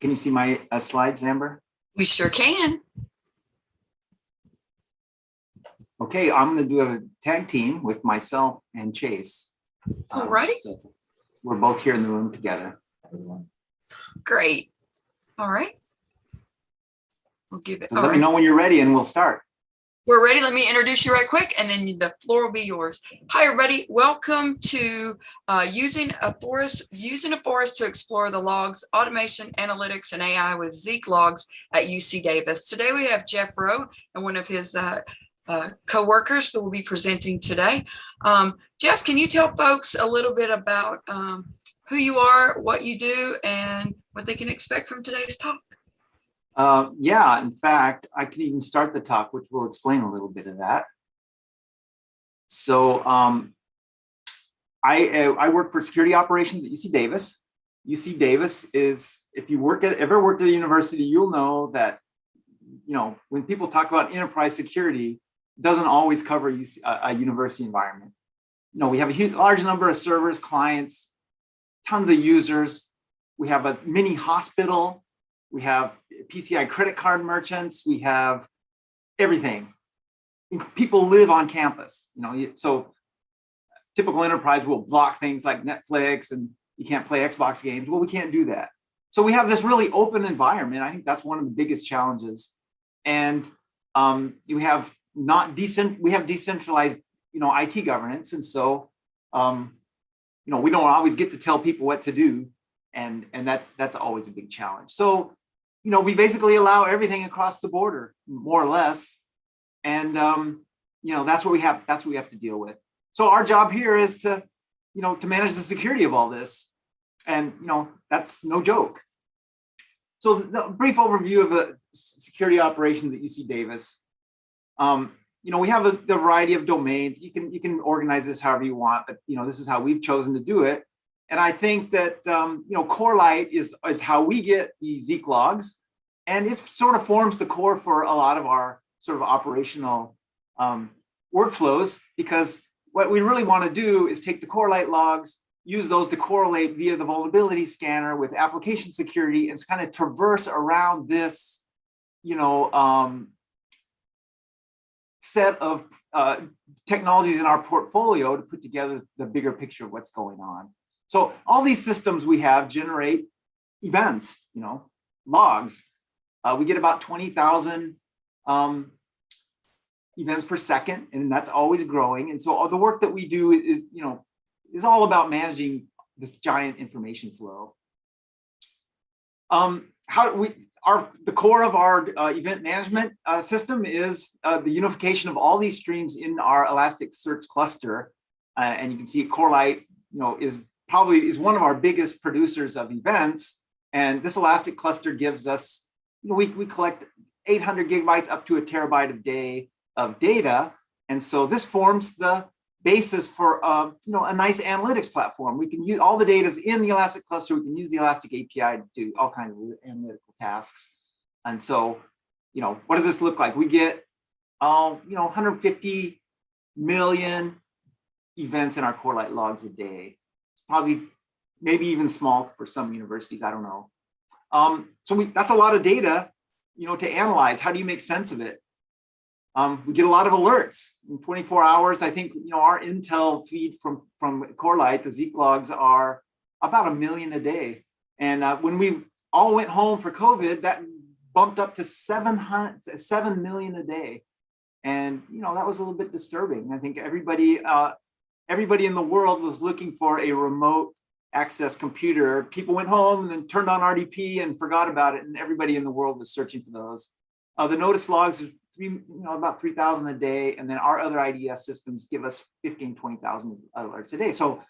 Can you see my uh, slides, Amber? We sure can. Okay, I'm going to do a tag team with myself and Chase. Um, Alrighty. so We're both here in the room together. Great. All right. We'll give it. So All let me know when you're ready and we'll start. We're ready. Let me introduce you right quick and then the floor will be yours. Hi, everybody. Welcome to uh, using a forest, using a forest to explore the logs, automation, analytics, and AI with Zeek logs at UC Davis. Today we have Jeff Rowe and one of his uh, uh, co-workers that will be presenting today. Um, Jeff, can you tell folks a little bit about um, who you are, what you do, and what they can expect from today's talk? Uh, yeah, in fact, I can even start the talk, which will explain a little bit of that. So um, I, uh, I work for security operations at UC Davis. UC Davis is, if you work at, ever worked at a university, you'll know that, you know, when people talk about enterprise security, it doesn't always cover UC, a, a university environment. You know, we have a huge, large number of servers, clients, tons of users. We have a mini hospital. We have PCI credit card merchants. We have everything. People live on campus, you know, so typical enterprise will block things like Netflix and you can't play Xbox games. Well, we can't do that. So we have this really open environment. I think that's one of the biggest challenges. And um, we have not decent, we have decentralized, you know, IT governance. And so, um, you know, we don't always get to tell people what to do. And, and that's, that's always a big challenge. So, you know, we basically allow everything across the border, more or less. And, um, you know, that's what we have, that's what we have to deal with. So our job here is to, you know, to manage the security of all this. And, you know, that's no joke. So the, brief overview of the security operations at UC Davis. Um, you know, we have a, the variety of domains. You can, you can organize this however you want, but, you know, this is how we've chosen to do it. And I think that, um, you know, Corelight is, is how we get the Zeek logs. And it sort of forms the core for a lot of our sort of operational um, workflows, because what we really want to do is take the Corelight logs, use those to correlate via the vulnerability scanner with application security and kind of traverse around this, you know, um, set of uh, technologies in our portfolio to put together the bigger picture of what's going on. So all these systems we have generate events, you know, logs. Uh, we get about 20,000 um, events per second, and that's always growing. And so all the work that we do is, you know, is all about managing this giant information flow. Um, how we our the core of our uh, event management uh, system is uh, the unification of all these streams in our Elasticsearch cluster, uh, and you can see Corelight, you know, is probably is one of our biggest producers of events. And this Elastic cluster gives us, you know, we, we collect 800 gigabytes up to a terabyte a day of data. And so this forms the basis for, uh, you know, a nice analytics platform. We can use all the data is in the Elastic cluster. We can use the Elastic API to do all kinds of analytical tasks. And so, you know, what does this look like? We get, um, you know, 150 million events in our Corelight logs a day probably maybe even small for some universities, I don't know. Um, so we, that's a lot of data, you know, to analyze. How do you make sense of it? Um, we get a lot of alerts in 24 hours. I think, you know, our Intel feed from, from Corelight, the Zeek logs are about a million a day. And uh, when we all went home for COVID, that bumped up to 700, 7 million a day. And, you know, that was a little bit disturbing. I think everybody, uh, everybody in the world was looking for a remote access computer. People went home and then turned on RDP and forgot about it. And everybody in the world was searching for those. Uh, the notice logs are three, you know, about 3,000 a day. And then our other IDS systems give us 15, 20,000 alerts a day. So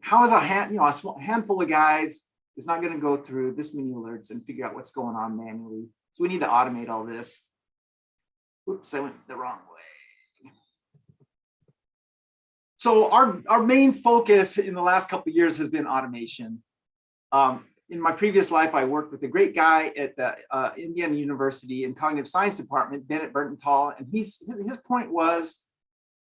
how is a hand, you know, a handful of guys is not going to go through this many alerts and figure out what's going on manually. So we need to automate all this. Oops, I went the wrong way. So our, our main focus in the last couple of years has been automation. Um, in my previous life, I worked with a great guy at the uh, Indiana University in cognitive science department, Bennett Bertenthal, and he's, his, his point was,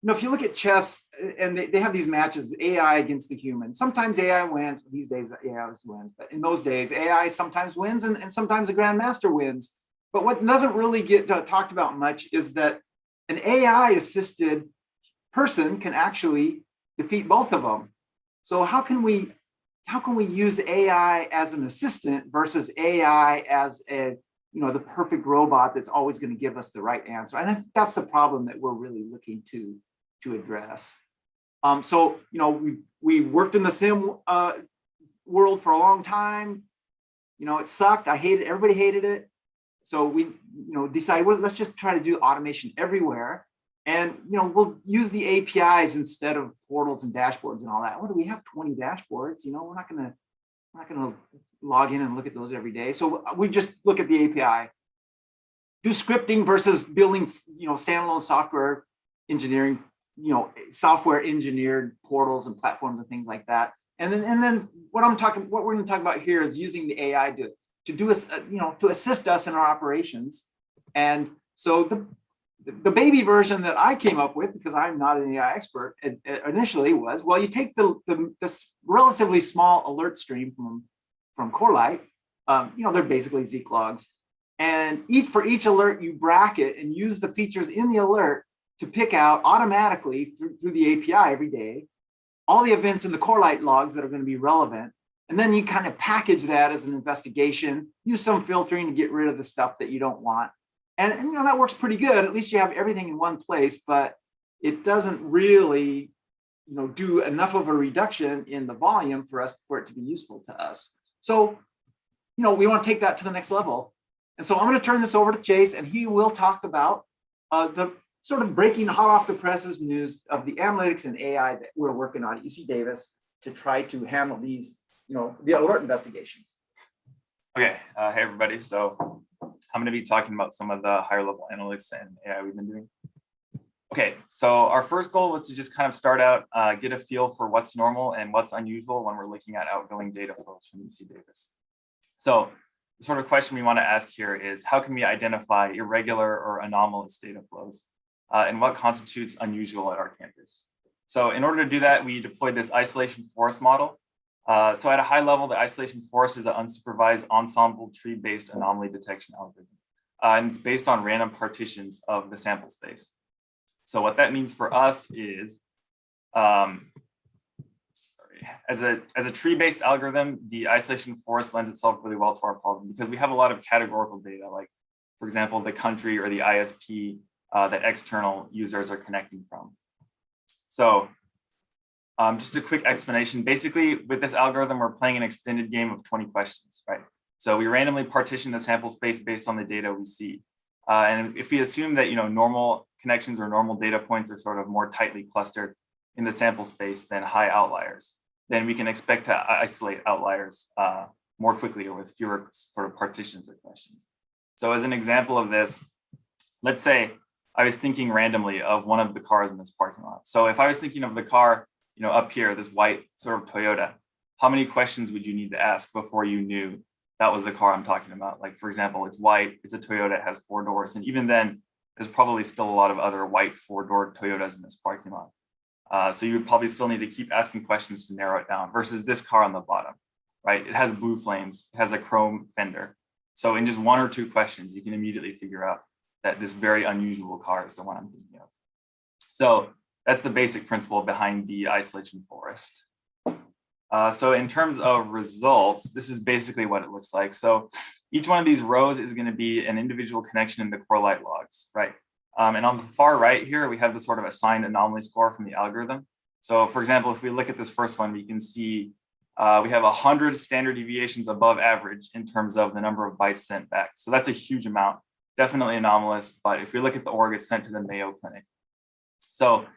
you know, if you look at chess uh, and they, they have these matches, AI against the human, sometimes AI wins, these days AI wins, but in those days, AI sometimes wins and, and sometimes a grandmaster wins. But what doesn't really get uh, talked about much is that an AI assisted person can actually defeat both of them. So how can we, how can we use AI as an assistant versus AI as a, you know, the perfect robot that's always going to give us the right answer? And I think that's the problem that we're really looking to, to address. Um, so, you know, we, we worked in the SIEM uh, world for a long time. You know, it sucked. I hated, everybody hated it. So we, you know, decided, well, let's just try to do automation everywhere. And, you know, we'll use the APIs instead of portals and dashboards and all that. What do we have 20 dashboards? You know, we're not gonna, we're not gonna log in and look at those every day. So uh, we just look at the API. Do scripting versus building, you know, standalone software engineering, you know, software engineered portals and platforms and things like that. And then, and then what I'm talking, what we're gonna talk about here is using the AI to, to do us, uh, you know, to assist us in our operations. And so the, the baby version that I came up with, because I'm not an AI expert, initially was, well, you take the, the this relatively small alert stream from, from Corelight, um, you know, they're basically Zeek logs, and each for each alert, you bracket and use the features in the alert to pick out automatically through, through the API every day, all the events in the Corelight logs that are going to be relevant. And then you kind of package that as an investigation, use some filtering to get rid of the stuff that you don't want. And, and, you know, that works pretty good. At least you have everything in one place, but it doesn't really, you know, do enough of a reduction in the volume for us for it to be useful to us. So, you know, we want to take that to the next level. And so I'm going to turn this over to Chase and he will talk about uh, the sort of breaking hot off the presses news of the analytics and AI that we're working on at UC Davis to try to handle these, you know, the alert investigations. Okay, uh, hey everybody. So I'm going to be talking about some of the higher level analytics and AI we've been doing. Okay, so our first goal was to just kind of start out, uh, get a feel for what's normal and what's unusual when we're looking at outgoing data flows from UC Davis. So the sort of question we want to ask here is how can we identify irregular or anomalous data flows uh, and what constitutes unusual at our campus? So in order to do that, we deployed this isolation forest model uh, so at a high level, the isolation forest is an unsupervised ensemble tree-based anomaly detection algorithm. Uh, and it's based on random partitions of the sample space. So what that means for us is, um, sorry, as a, as a tree-based algorithm, the isolation forest lends itself really well to our problem because we have a lot of categorical data, like, for example, the country or the ISP uh, that external users are connecting from. So um, just a quick explanation. Basically, with this algorithm, we're playing an extended game of 20 questions, right? So we randomly partition the sample space based on the data we see. Uh, and if we assume that, you know, normal connections or normal data points are sort of more tightly clustered in the sample space than high outliers, then we can expect to isolate outliers uh, more quickly or with fewer sort of partitions or questions. So as an example of this, let's say I was thinking randomly of one of the cars in this parking lot. So if I was thinking of the car you know, up here, this white sort of Toyota, how many questions would you need to ask before you knew that was the car I'm talking about? Like, for example, it's white, it's a Toyota, it has four doors. And even then, there's probably still a lot of other white four-door Toyotas in this parking lot. Uh, so you would probably still need to keep asking questions to narrow it down versus this car on the bottom, right? It has blue flames, it has a chrome fender. So in just one or two questions, you can immediately figure out that this very unusual car is the one I'm thinking of. So that's the basic principle behind the isolation forest. Uh, so in terms of results, this is basically what it looks like. So each one of these rows is going to be an individual connection in the Corelight logs, right? Um, and on the far right here, we have the sort of assigned anomaly score from the algorithm. So for example, if we look at this first one, we can see uh, we have 100 standard deviations above average in terms of the number of bytes sent back. So that's a huge amount, definitely anomalous. But if we look at the org, it's sent to the Mayo Clinic. So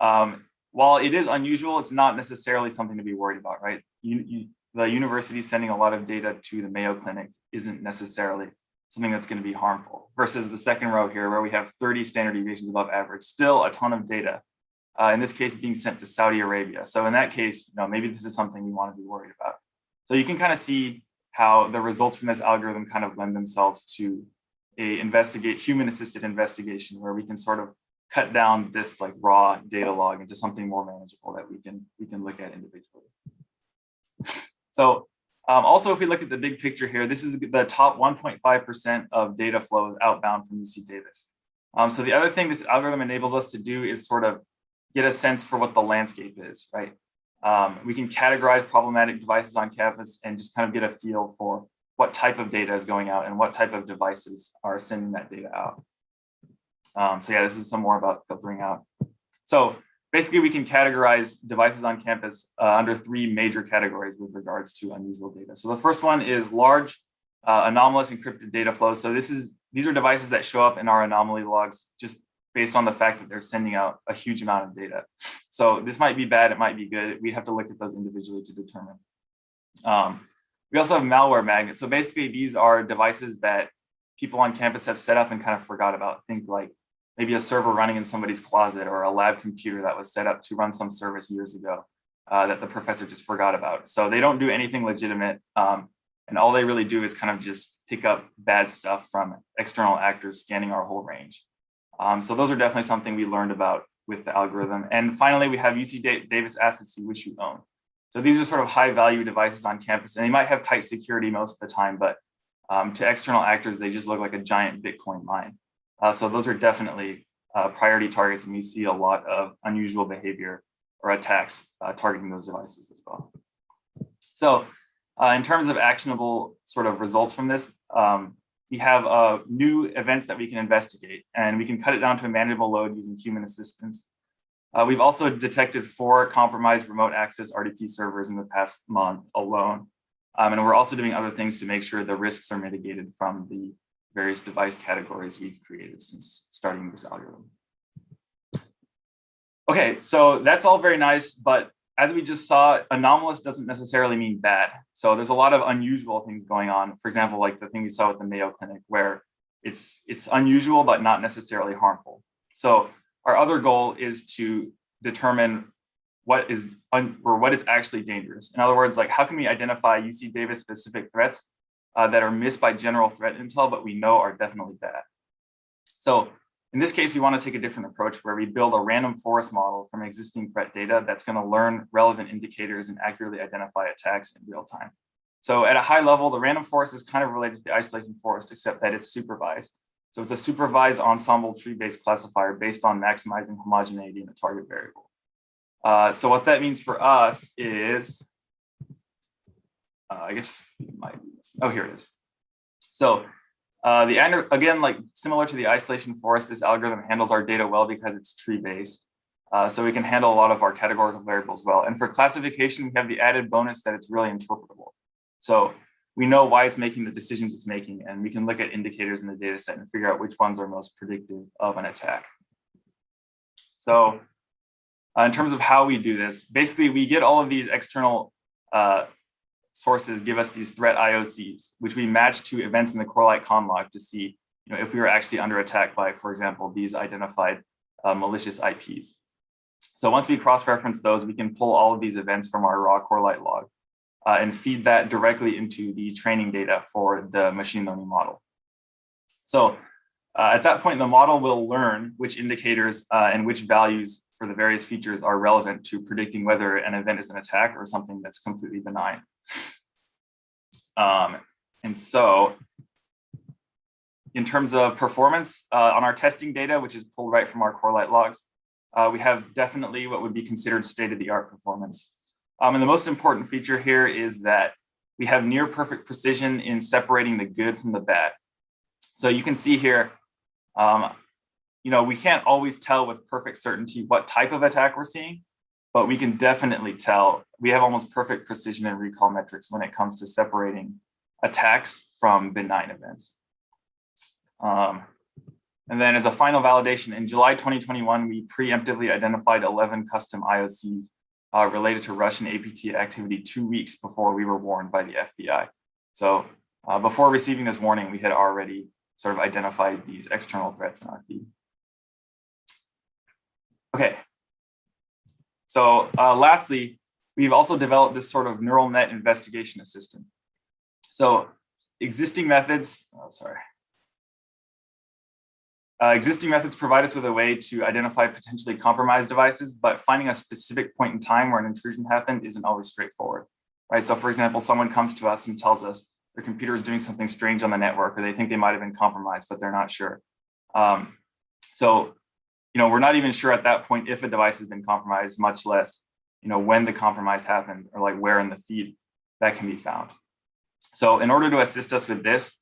um, while it is unusual, it's not necessarily something to be worried about, right? You, you, the university sending a lot of data to the Mayo Clinic isn't necessarily something that's going to be harmful versus the second row here where we have 30 standard deviations above average, still a ton of data. Uh, in this case, being sent to Saudi Arabia. So in that case, you know, maybe this is something we want to be worried about. So you can kind of see how the results from this algorithm kind of lend themselves to a investigate human assisted investigation where we can sort of cut down this like raw data log into something more manageable that we can we can look at individually. So um, also, if we look at the big picture here, this is the top 1.5% of data flows outbound from UC Davis. Um, so the other thing this algorithm enables us to do is sort of get a sense for what the landscape is, right? Um, we can categorize problematic devices on campus and just kind of get a feel for what type of data is going out and what type of devices are sending that data out. Um, so yeah, this is some more about filtering out. So basically we can categorize devices on campus uh, under three major categories with regards to unusual data. So the first one is large uh, anomalous encrypted data flows. So this is these are devices that show up in our anomaly logs just based on the fact that they're sending out a huge amount of data. So this might be bad, it might be good. We have to look at those individually to determine. Um, we also have malware magnets. So basically these are devices that people on campus have set up and kind of forgot about. Think like maybe a server running in somebody's closet or a lab computer that was set up to run some service years ago uh, that the professor just forgot about. So they don't do anything legitimate. Um, and all they really do is kind of just pick up bad stuff from external actors scanning our whole range. Um, so those are definitely something we learned about with the algorithm. And finally, we have UC Davis assets wish you own. So these are sort of high value devices on campus and they might have tight security most of the time, but um, to external actors, they just look like a giant Bitcoin mine. Uh, so those are definitely uh, priority targets and we see a lot of unusual behavior or attacks uh, targeting those devices as well. So uh, in terms of actionable sort of results from this, um, we have uh, new events that we can investigate and we can cut it down to a manageable load using human assistance. Uh, we've also detected four compromised remote access RDP servers in the past month alone. Um, and we're also doing other things to make sure the risks are mitigated from the various device categories we've created since starting this algorithm. Okay, so that's all very nice, but as we just saw, anomalous doesn't necessarily mean bad. So there's a lot of unusual things going on. For example, like the thing we saw with the Mayo Clinic, where it's it's unusual but not necessarily harmful. So our other goal is to determine what is or what is actually dangerous. In other words, like how can we identify UC Davis specific threats uh, that are missed by general threat intel, but we know are definitely bad. So in this case, we want to take a different approach where we build a random forest model from existing threat data that's going to learn relevant indicators and accurately identify attacks in real time. So at a high level, the random forest is kind of related to the isolation forest, except that it's supervised. So it's a supervised ensemble tree-based classifier based on maximizing homogeneity in the target variable. Uh, so what that means for us is, uh, I guess, my, oh, here it is. So uh, the again, like similar to the isolation forest, this algorithm handles our data well because it's tree based. Uh, so we can handle a lot of our categorical variables well. And for classification, we have the added bonus that it's really interpretable. So we know why it's making the decisions it's making, and we can look at indicators in the data set and figure out which ones are most predictive of an attack. So uh, in terms of how we do this, basically we get all of these external uh, sources give us these threat IOCs, which we match to events in the Corelight conlog to see you know, if we were actually under attack by, for example, these identified uh, malicious IPs. So once we cross-reference those, we can pull all of these events from our raw Corelight log uh, and feed that directly into the training data for the machine learning model. So uh, at that point, the model will learn which indicators uh, and which values for the various features are relevant to predicting whether an event is an attack or something that's completely benign. Um, and so in terms of performance uh, on our testing data, which is pulled right from our Corelight logs, uh, we have definitely what would be considered state-of-the-art performance. Um, and the most important feature here is that we have near perfect precision in separating the good from the bad. So you can see here, um, you know, we can't always tell with perfect certainty what type of attack we're seeing, but we can definitely tell we have almost perfect precision and recall metrics when it comes to separating attacks from benign events. Um, and then as a final validation, in July 2021, we preemptively identified 11 custom IOCs uh, related to Russian APT activity two weeks before we were warned by the FBI. So uh, before receiving this warning, we had already sort of identified these external threats in our feed. Okay, so uh, lastly, we've also developed this sort of neural net investigation assistant. So existing methods, oh, sorry. Uh, existing methods provide us with a way to identify potentially compromised devices, but finding a specific point in time where an intrusion happened isn't always straightforward, right? So for example, someone comes to us and tells us their computer is doing something strange on the network, or they think they might have been compromised, but they're not sure. Um, so, you know, we're not even sure at that point if a device has been compromised, much less, you know, when the compromise happened or like where in the feed that can be found. So in order to assist us with this,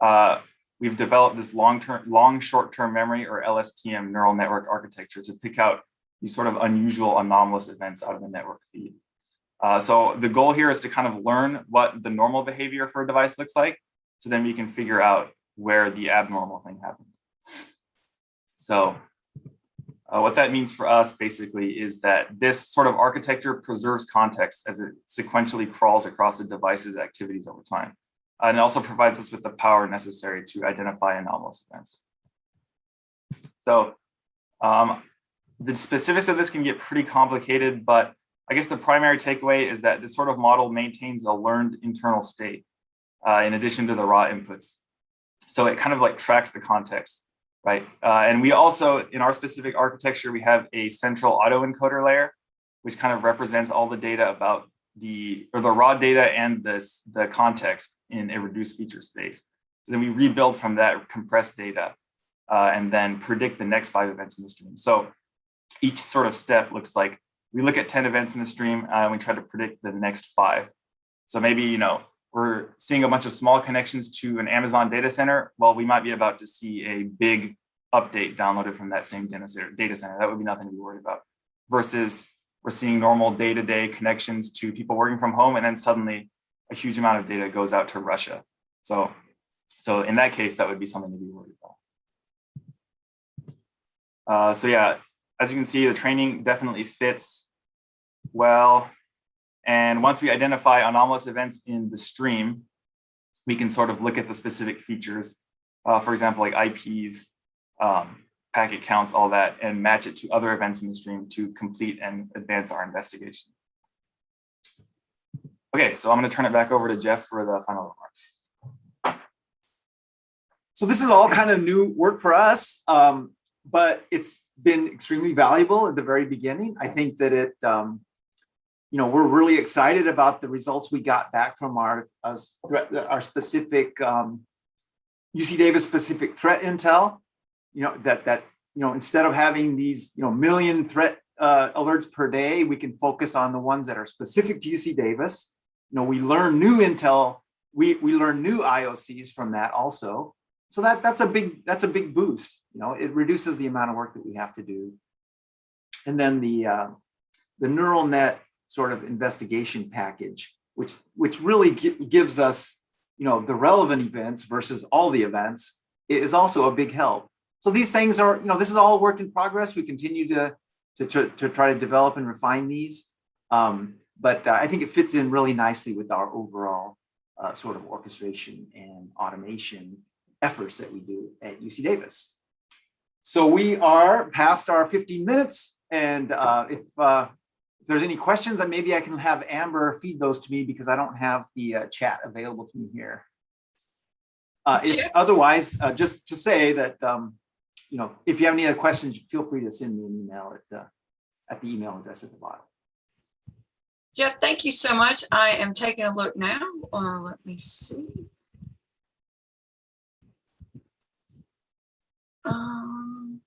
uh, we've developed this long-term, long short-term memory or LSTM neural network architecture to pick out these sort of unusual anomalous events out of the network feed. Uh, so the goal here is to kind of learn what the normal behavior for a device looks like, so then we can figure out where the abnormal thing happened. So uh, what that means for us basically is that this sort of architecture preserves context as it sequentially crawls across the device's activities over time. And it also provides us with the power necessary to identify anomalous events. So um, the specifics of this can get pretty complicated, but I guess the primary takeaway is that this sort of model maintains a learned internal state uh, in addition to the raw inputs. So it kind of like tracks the context, right? Uh, and we also, in our specific architecture, we have a central autoencoder layer, which kind of represents all the data about the, or the raw data and this, the context in a reduced feature space. So then we rebuild from that compressed data uh, and then predict the next five events in the stream. So each sort of step looks like we look at 10 events in the stream uh, and we try to predict the next five. So maybe, you know, we're seeing a bunch of small connections to an Amazon data center. Well, we might be about to see a big update downloaded from that same data center. Data center. That would be nothing to be worried about. Versus we're seeing normal day-to-day -day connections to people working from home, and then suddenly a huge amount of data goes out to Russia. So, so in that case, that would be something to be worried about. Uh, so yeah, as you can see, the training definitely fits well. And once we identify anomalous events in the stream, we can sort of look at the specific features, uh, for example, like IPs, um, packet counts, all that, and match it to other events in the stream to complete and advance our investigation. Okay, so I'm going to turn it back over to Jeff for the final remarks. So this is all kind of new work for us, um, but it's been extremely valuable at the very beginning. I think that it, um, you know, we're really excited about the results we got back from our uh, our specific um, UC Davis specific threat intel. You know that that you know instead of having these you know million threat uh, alerts per day, we can focus on the ones that are specific to UC Davis. You know, we learn new intel. We we learn new IOCs from that also. So that that's a big that's a big boost. You know, it reduces the amount of work that we have to do. And then the uh, the neural net sort of investigation package, which which really gives us you know the relevant events versus all the events, is also a big help. So these things are you know this is all work in progress. We continue to to to, to try to develop and refine these, um, but uh, I think it fits in really nicely with our overall uh, sort of orchestration and automation efforts that we do at UC Davis. So we are past our 15 minutes. And uh, if, uh, if there's any questions, then maybe I can have Amber feed those to me because I don't have the uh, chat available to me here. Uh, if, otherwise, uh, just to say that, um, you know, if you have any other questions, feel free to send me an email at, uh, at the email address at the bottom. Jeff, thank you so much. I am taking a look now. Uh, let me see. Um,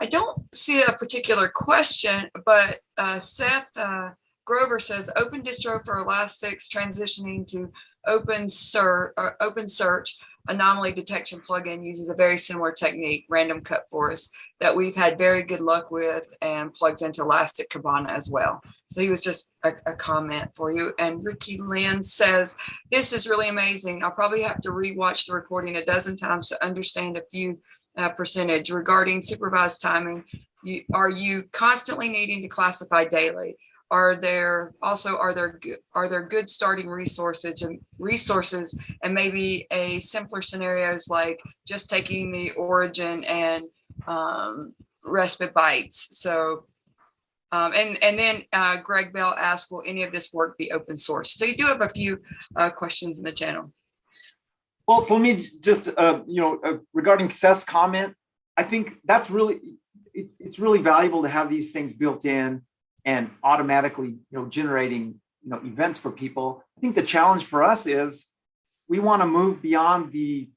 I don't see a particular question, but uh, Seth uh, Grover says open distro for Elastic's transitioning to OpenSearch, uh, OpenSearch anomaly detection plugin uses a very similar technique, random cut forest, that we've had very good luck with and plugs into Elastic Kibana as well. So he was just a, a comment for you. And Ricky Lynn says, this is really amazing. I'll probably have to rewatch the recording a dozen times to understand a few uh, percentage regarding supervised timing. You, are you constantly needing to classify daily? Are there also are there good are there good starting resources and resources and maybe a simpler scenarios like just taking the origin and um, respite bites. So um, and and then uh, Greg Bell asked will any of this work be open source? So you do have a few uh, questions in the channel. Well, so let me just, uh, you know, uh, regarding Seth's comment, I think that's really, it, it's really valuable to have these things built in and automatically, you know, generating, you know, events for people. I think the challenge for us is we want to move beyond the,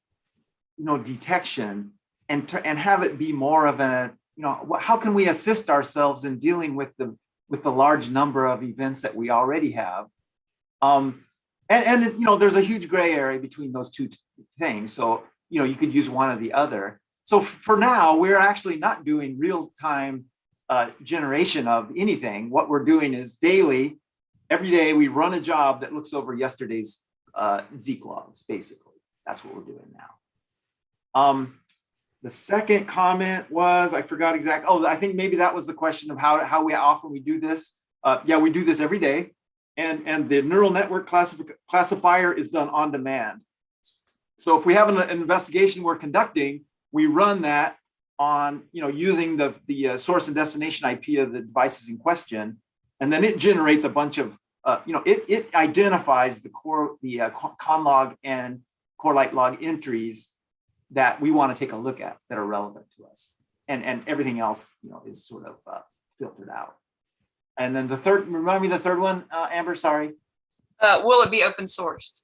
you know, detection and, and have it be more of a, you know, how can we assist ourselves in dealing with the, with the large number of events that we already have? Um, and, and, you know, there's a huge gray area between those two things. So, you know, you could use one or the other. So for now, we're actually not doing real-time uh, generation of anything. What we're doing is daily, every day, we run a job that looks over yesterday's uh, Zeek logs, basically. That's what we're doing now. Um, the second comment was, I forgot exactly, oh, I think maybe that was the question of how, how we often we do this. Uh, yeah, we do this every day. And, and the neural network classifi- classifier is done on demand. So if we have an investigation we're conducting, we run that on, you know, using the, the uh, source and destination IP of the devices in question. And then it generates a bunch of, uh, you know, it, it identifies the core, the uh, con- conlog and Corelight log entries that we want to take a look at that are relevant to us. And, and everything else, you know, is sort of uh, filtered out. And then the third, remind me the third one, uh, Amber, sorry. Uh, will it be open sourced?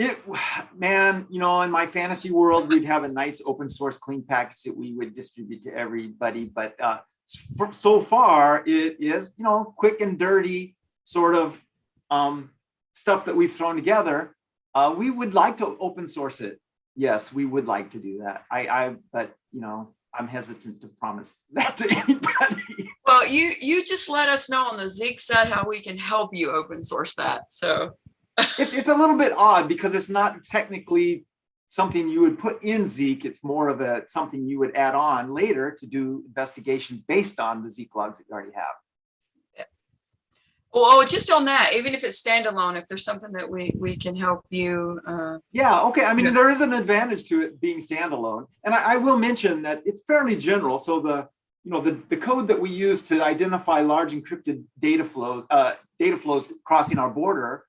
It, man, you know, in my fantasy world, we'd have a nice open source clean package that we would distribute to everybody. But uh, for, so far, it is, you know, quick and dirty sort of um, stuff that we've thrown together. Uh, we would like to open source it. Yes, we would like to do that. I, I, but you know, I'm hesitant to promise that to anybody. Well, you, you just let us know on the Zeek side how we can help you open source that. So, it's, it's a little bit odd because it's not technically something you would put in Zeek. It's more of a something you would add on later to do investigations based on the Zeek logs that you already have. Yeah. well, just on that, even if it's standalone, if there's something that we, we can help you, uh, Yeah, okay. I mean, Yeah. there is an advantage to it being standalone. And I, I will mention that it's fairly general. So the, you know, the, the code that we use to identify large encrypted data flow, uh, data flows crossing our border,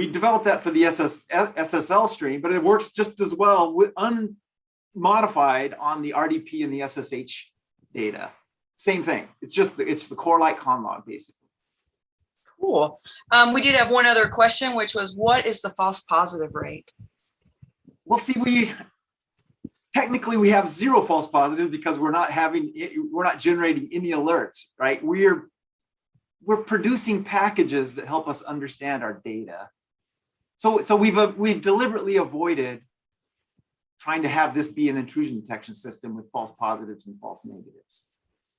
we developed that for the SS, SSL stream, but it works just as well with unmodified on the RDP and the SSH data. Same thing. It's just, the- it's the Corelight conlog basically. cool. Um, we did have one other question, which was what is the false positive rate? Well, see, we technically we have zero false positives because we're not having we're not generating any alerts, right? We're we're producing packages that help us understand our data. So so we've uh, we've deliberately avoided trying to have this be an intrusion detection system with false positives and false negatives.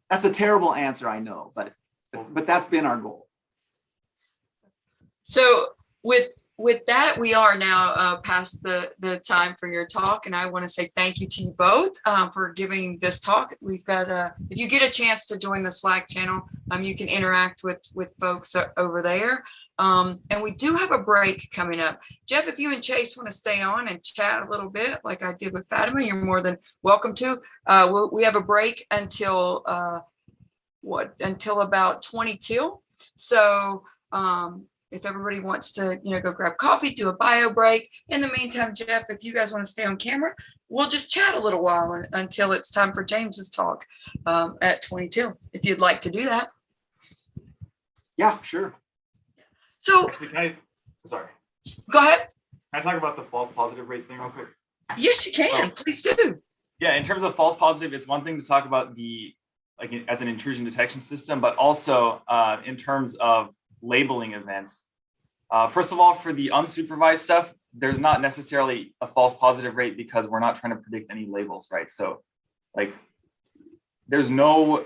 That's a terrible answer, I know, but but, that's been our goal. So with, with that, we are now uh, past the, the time for your talk. And I want to say thank you to you both um, for giving this talk. We've got, uh, if you get a chance to join the Slack channel, um, you can interact with, with folks over there. Um, and we do have a break coming up. Jeff, if you and Chase want to stay on and chat a little bit like I did with Fatima, you're more than welcome to. Uh, we'll, we have a break until uh, what, until about 22. So um, if everybody wants to, you know, go grab coffee, do a bio break. In the meantime, Jeff, if you guys want to stay on camera, we'll just chat a little while un- until it's time for James's talk um, at 22, if you'd like to do that. Yeah, sure. So Actually, can I, sorry, go ahead. can I talk about the false positive rate thing real quick? Yes, you can. Please do. Yeah, in terms of false positive, it's one thing to talk about the, like, as an intrusion detection system, but also uh, in terms of labeling events. Uh, First of all, for the unsupervised stuff, there's not necessarily a false positive rate because we're not trying to predict any labels, right? So like, there's no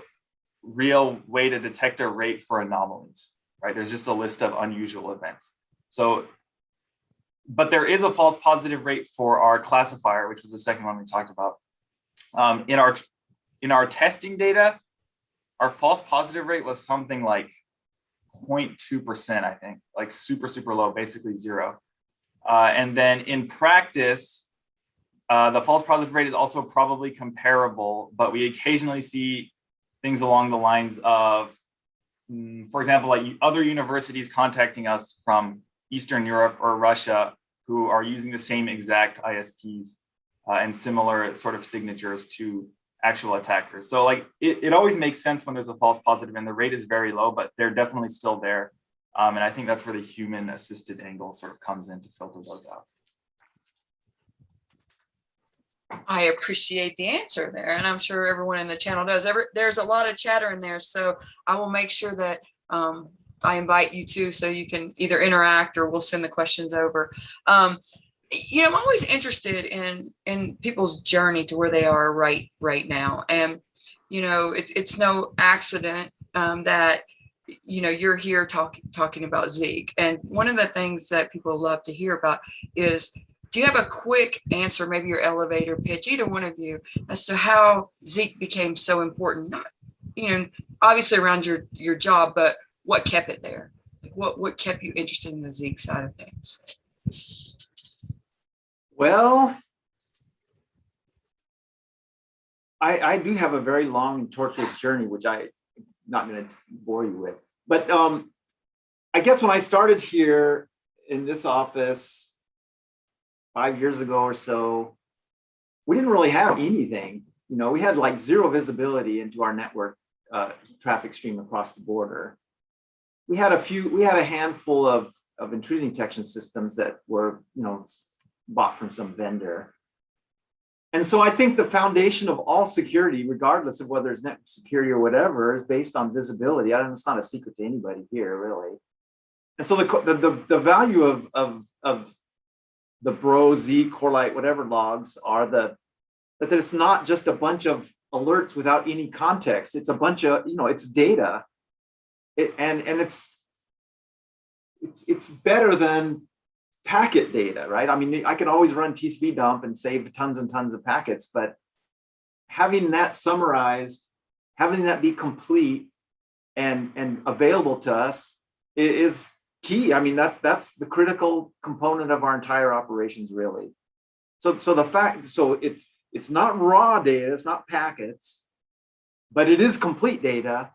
real way to detect a rate for anomalies, right? There's just a list of unusual events. So but there is a false positive rate for our classifier, which was the second one we talked about. Um, in our in our testing data, our false positive rate was something like 0.2%, I think, like super, super low, basically zero. Uh, and then in practice, uh, the false positive rate is also probably comparable, but we occasionally see things along the lines of, for example, like other universities contacting us from Eastern Europe or Russia who are using the same exact ISPs uh, and similar sort of signatures to actual attackers. So like it, it always makes sense when there's a false positive and the rate is very low, but they're definitely still there. Um, and I think that's where the human assisted angle sort of comes in to filter those out. I appreciate the answer there, and I'm sure everyone in the channel does. Ever there's a lot of chatter in there, so I will make sure that um, I invite you to, so you can either interact or we'll send the questions over. Um, you know, I'm always interested in in people's journey to where they are right right now, and you know, it, it's no accident um, that you know you're here talking talking about Zeek. And one of the things that people love to hear about is do you have a quick answer, maybe your elevator pitch, either one of you, as to how Zeek became so important? Not, you know, obviously around your your job, but what kept it there? What what kept you interested in the Zeek side of things? Well, I, I do have a very long and tortuous journey, which I am not going to bore you with. But um, I guess when I started here in this office five years ago or so, we didn't really have anything. You know, we had like zero visibility into our network uh, traffic stream across the border. We had a few, we had a handful of, of intrusion detection systems that were, you know, bought from some vendor. And so I think the foundation of all security, regardless of whether it's network security or whatever, is based on visibility. I it's not a secret to anybody here, really. And so the the the, the value of of of the Bro Z Corelight whatever logs are the that it's not just a bunch of alerts without any context. It's a bunch of you know it's data, it, and and it's it's it's better than packet data, right? I mean, I can always run tcpdump and save tons and tons of packets, but having that summarized, having that be complete and, and available to us is key. I mean, that's that's the critical component of our entire operations, really. So, so the fact, so it's it's not raw data, it's not packets, but it is complete data,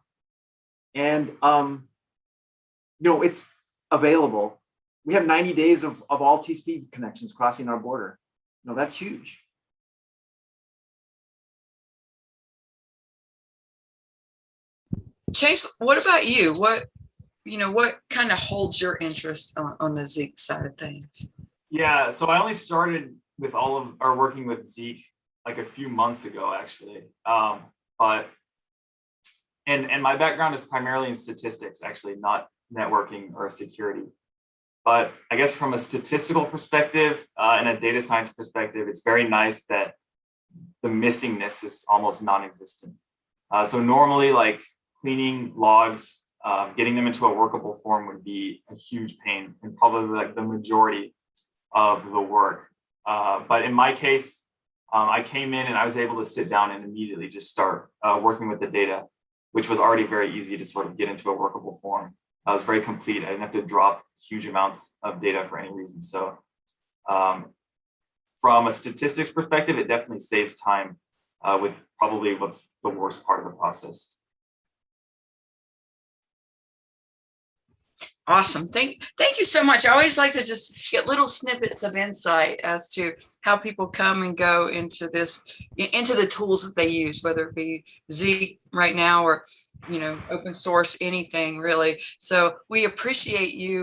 and um, you know, it's available we have 90 days of, of all TCP connections crossing our border. No, that's huge. Chase, what about you? What you know, what kind of holds your interest on, on the Zeek side of things? Yeah, so I only started with all of our working with Zeek like a few months ago, actually. Um, but and and my background is primarily in statistics, actually, not networking or security. But I guess from a statistical perspective uh, and a data science perspective, it's very nice that the missingness is almost non-existent. Uh, so normally, like cleaning logs, um, getting them into a workable form would be a huge pain and probably like the majority of the work. Uh, but in my case, um, I came in and I was able to sit down and immediately just start uh, working with the data, which was already very easy to sort of get into a workable form. I was very complete. I didn't have to drop huge amounts of data for any reason. So um, from a statistics perspective, it definitely saves time uh, with probably what's the worst part of the process. Awesome. Thank, thank you so much. I always like to just get little snippets of insight as to how people come and go into this, into the tools that they use, whether it be Z right now or, you know, open source, anything really. So we appreciate you